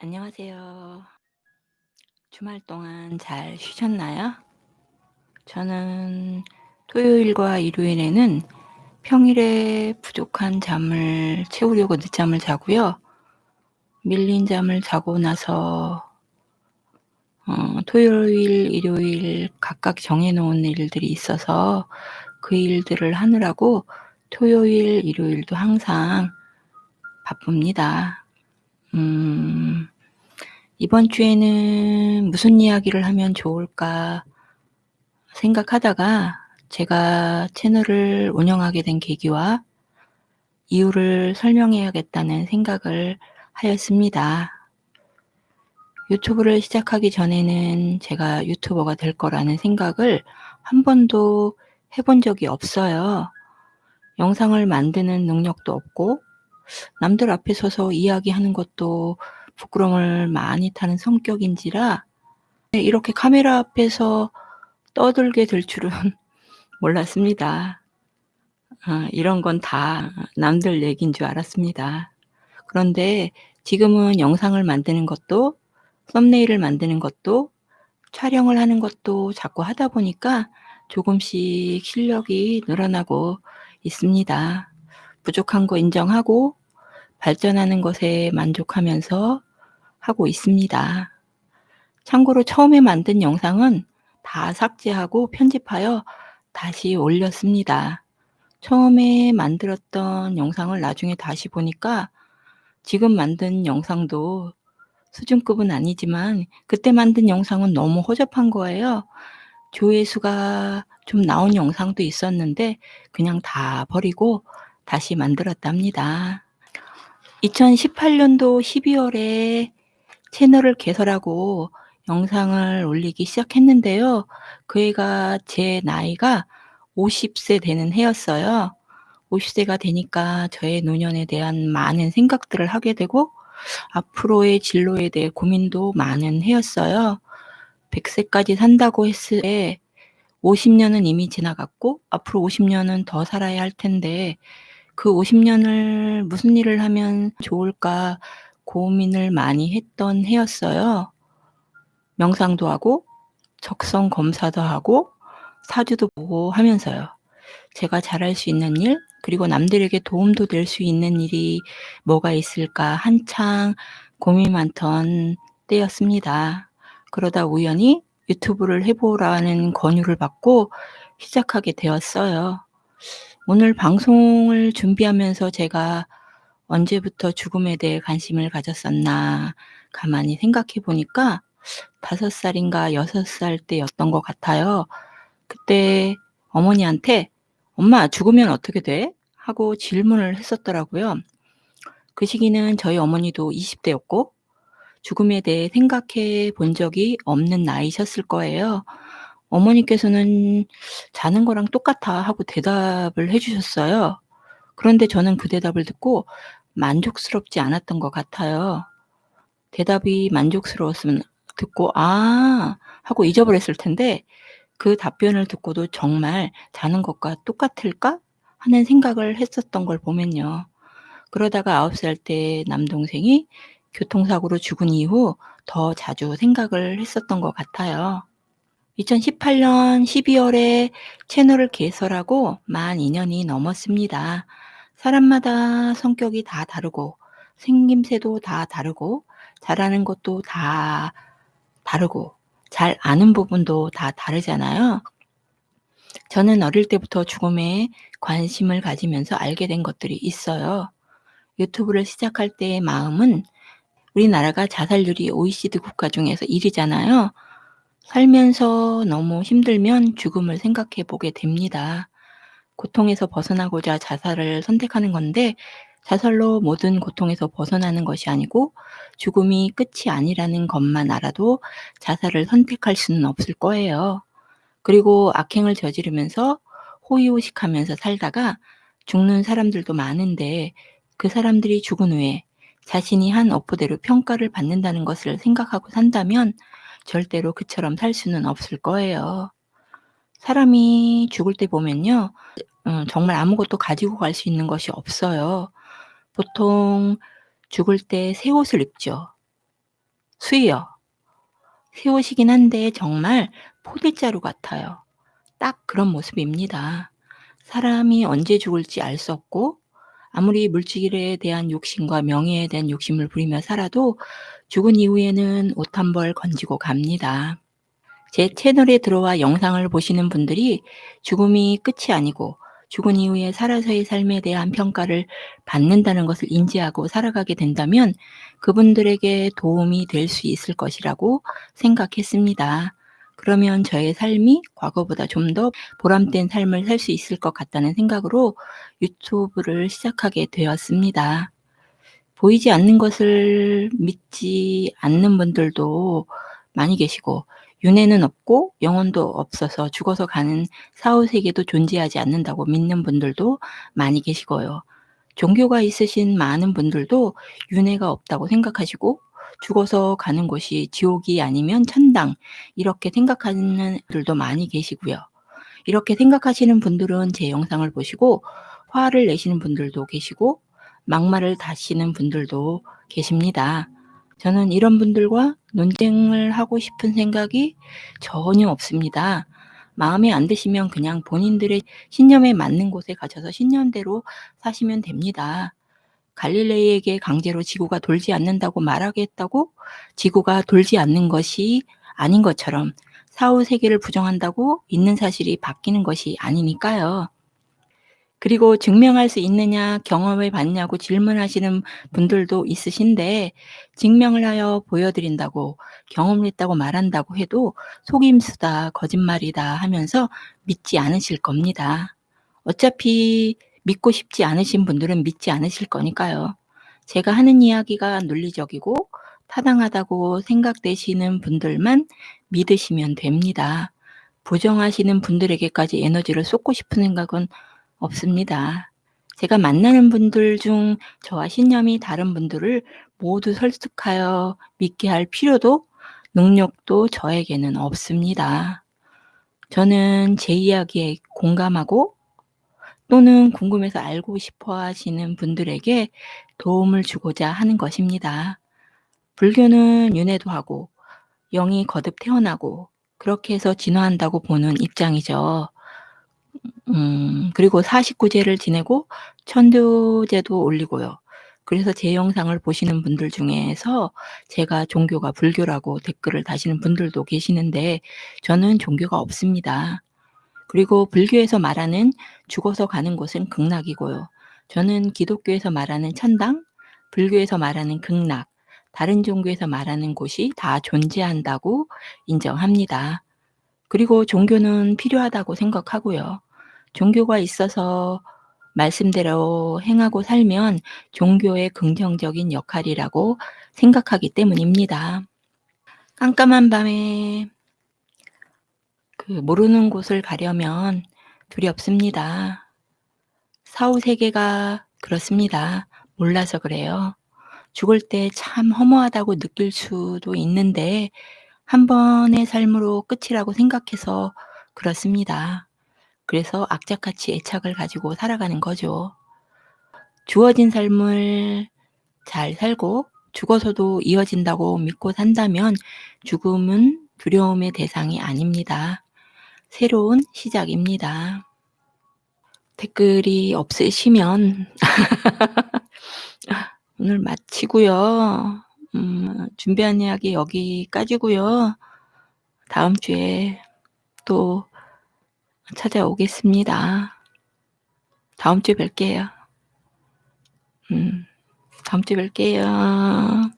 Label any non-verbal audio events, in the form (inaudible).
안녕하세요. 주말 동안 잘 쉬셨나요? 저는 토요일과 일요일에는 평일에 부족한 잠을 채우려고 늦잠을 자고요. 밀린 잠을 자고 나서 어 토요일, 일요일 각각 정해 놓은 일들이 있어서 그 일들을 하느라고 토요일, 일요일도 항상 바쁩니다. 음. 이번 주에는 무슨 이야기를 하면 좋을까 생각하다가 제가 채널을 운영하게 된 계기와 이유를 설명해야겠다는 생각을 하였습니다. 유튜브를 시작하기 전에는 제가 유튜버가 될 거라는 생각을 한 번도 해본 적이 없어요. 영상을 만드는 능력도 없고 남들 앞에 서서 이야기하는 것도 부끄러움을 많이 타는 성격인지라 네 이렇게 카메라 앞에서 떠들게 될 줄은 (laughs) 몰랐습니다. 아 이런 건 다 남들 얘기인 줄 알았습니다. 그런데 지금은 영상을 만드는 것도 썸네일을 만드는 것도 촬영을 하는 것도 자꾸 하다 보니까 조금씩 실력이 늘어나고 있습니다. 부족한 거 인정하고 발전하는 것에 만족하면서 하고 있습니다. 참고로 처음에 만든 영상은 다 삭제하고 편집하여 다시 올렸습니다. 처음에 만들었던 영상을 나중에 다시 보니까 지금 만든 영상도 수준급은 아니지만 그때 만든 영상은 너무 허접한 거예요. 조회수가 좀 나온 영상도 있었는데 그냥 다 버리고 다시 만들었답니다. 2018 년도 12 월에 채널을 개설하고 영상을 올리기 시작했는데요. 그 해가 제 나이가 50세 되는 해였어요. 50 세가 되니까 저의 노년에 대한 많은 생각들을 하게 되고 앞으로의 진로에 대해 고민도 많은 해였어요. 100 세까지 산다고 했을 때 50 년은 이미 지나갔고 앞으로 50 년은 더 살아야 할 텐데 그 50 년을 무슨 일을 하면 좋을까 고민을 많이 했던 해였어요. 명상도 하고 적성 검사도 하고 사주도 보고 하면서요. 제가 잘할 수 있는 일 그리고 남들에게 도움도 될 수 있는 일이 뭐가 있을까 한창 고민 많던 때였습니다. 그러다 우연히 유튜브를 해 보라는 권유를 받고 시작하게 되었어요. 오늘 방송을 준비하면서 제가 언제부터 죽음에 대해 관심을 가졌었나 가만히 생각해 보니까 5 살인가 6살 때였던 것 같아요. 그때 어머니한테 "엄마 죽으면 어떻게 돼?" 하고 질문을 했었더라고요. 그 시기는 저희 어머니도 20 대였고 죽음에 대해 생각해 본 적이 없는 나이셨을 거예요. 어머니께서는 "자는 거랑 똑같아." 하고 대답을 해 주셨어요. 그런데 저는 그 대답을 듣고 만족스럽지 않았던 것 같아요. 대답이 만족스러웠으면 듣고 '아.' 하고 잊어버렸을 텐데 그 답변을 듣고도 '정말 자는 것과 똑같을까?' 하는 생각을 했었던 걸 보면요. 그러다가 9살 때 남동생이 교통사고로 죽은 이후 더 자주 생각을 했었던 것 같아요. 2018년 12 월에 채널을 개설하고 만 2 년이 넘었습니다. 사람마다 성격이 다 다르고 생김새도 다 다르고 잘하는 것도 다 다르고 잘 아는 부분도 다 다르잖아요. 저는 어릴 때부터 죽음에 관심을 가지면서 알게 된 것들이 있어요. 유튜브를 시작할 때의 마음은 우리나라가 자살률이 OECD 국가 중에서 1 위잖아요. 살면서 너무 힘들면 죽음을 생각해 보게 됩니다. 고통에서 벗어나고자 자살을 선택하는 건데 자살로 모든 고통에서 벗어나는 것이 아니고 죽음이 끝이 아니라는 것만 알아도 자살을 선택할 수는 없을 거예요. 그리고 악행을 저지르면서 호의호식하면서 살다가 죽는 사람들도 많은데 그 사람들이 죽은 후에 자신이 한 업보대로 평가를 받는다는 것을 생각하고 산다면 절대로 그처럼 살 수는 없을 거예요. 사람이 죽을 때 보면요. 어 정말 아무것도 가지고 갈 수 있는 것이 없어요. 보통 죽을 때 새 옷을 입죠. 수여. 새 옷이긴 한데 정말 포대자루 같아요. 딱 그런 모습입니다. 사람이 언제 죽을지 알 수 없고 아무리 물질에 대한 욕심과 명예에 대한 욕심을 부리며 살아도 죽은 이후에는 옷 한 벌 건지고 갑니다. 제 채널에 들어와 영상을 보시는 분들이 죽음이 끝이 아니고 죽은 이후에 살아서의 삶에 대한 평가를 받는다는 것을 인지하고 살아가게 된다면 그분들에게 도움이 될 수 있을 것이라고 생각했습니다. 그러면 저의 삶이 과거보다 좀 더 보람된 삶을 살 수 있을 것 같다는 생각으로 유튜브를 시작하게 되었습니다. 보이지 않는 것을 믿지 않는 분들도 많이 계시고 윤회는 없고 영혼도 없어서 죽어서 가는 사후 세계도 존재하지 않는다고 믿는 분들도 많이 계시고요. 종교가 있으신 많은 분들도 윤회가 없다고 생각하시고 죽어서 가는 곳이 지옥이 아니면 천당 이렇게 생각하는 분들도 많이 계시고요. 이렇게 생각하시는 분들은 제 영상을 보시고 화를 내시는 분들도 계시고 막말을 다시는 분들도 계십니다. 저는 이런 분들과 논쟁을 하고 싶은 생각이 전혀 없습니다. 마음에 안 드시면 그냥 본인들의 신념에 맞는 곳에 가셔서 신념대로 사시면 됩니다. 갈릴레이에게 강제로 지구가 돌지 않는다고 말하겠다고 지구가 돌지 않는 것이 아닌 것처럼 사후 세계를 부정한다고 있는 사실이 바뀌는 것이 아니니까요. 그리고 증명할 수 있느냐, 경험해 봤냐고 질문하시는 분들도 있으신데 증명을 하여 보여드린다고 경험을 했다고 말한다고 해도 속임수다, 거짓말이다 하면서 믿지 않으실 겁니다. 어차피 믿고 싶지 않으신 분들은 믿지 않으실 거니까요. 제가 하는 이야기가 논리적이고 타당하다고 생각되시는 분들만 믿으시면 됩니다. 부정하시는 분들에게까지 에너지를 쏟고 싶은 생각은 없습니다. 제가 만나는 분들 중 저와 신념이 다른 분들을 모두 설득하여 믿게 할 필요도 능력도 저에게는 없습니다. 저는 제 이야기에 공감하고 또는 궁금해서 알고 싶어 하시는 분들에게 도움을 주고자 하는 것입니다. 불교는 윤회도 하고 영이 거듭 태어나고 그렇게 해서 진화한다고 보는 입장이죠. 음 그리고 49제를 지내고 천도제도 올리고요. 그래서 제 영상을 보시는 분들 중에서 제가 종교가 불교라고 댓글을 다시는 분들도 계시는데 저는 종교가 없습니다. 그리고 불교에서 말하는 죽어서 가는 곳은 극락이고요. 저는 기독교에서 말하는 천당, 불교에서 말하는 극락, 다른 종교에서 말하는 곳이 다 존재한다고 인정합니다. 그리고 종교는 필요하다고 생각하고요. 종교가 있어서 말씀대로 행하고 살면 종교의 긍정적인 역할이라고 생각하기 때문입니다. 깜깜한 밤에 그 모르는 곳을 가려면 두렵습니다. 사후 세계가 그렇습니다. 몰라서 그래요. 죽을 때 참 허무하다고 느낄 수도 있는데 한 번의 삶으로 끝이라고 생각해서 그렇습니다. 그래서 악착같이 애착을 가지고 살아가는 거죠. 주어진 삶을 잘 살고 죽어서도 이어진다고 믿고 산다면 죽음은 두려움의 대상이 아닙니다. 새로운 시작입니다. 댓글이 없으시면 (laughs) 오늘 마치고요. 음, 준비한 이야기 여기까지고요. 다음 주에 또 찾아오겠습니다. 다음 주에 뵐게요. 음, 다음 주에 뵐게요.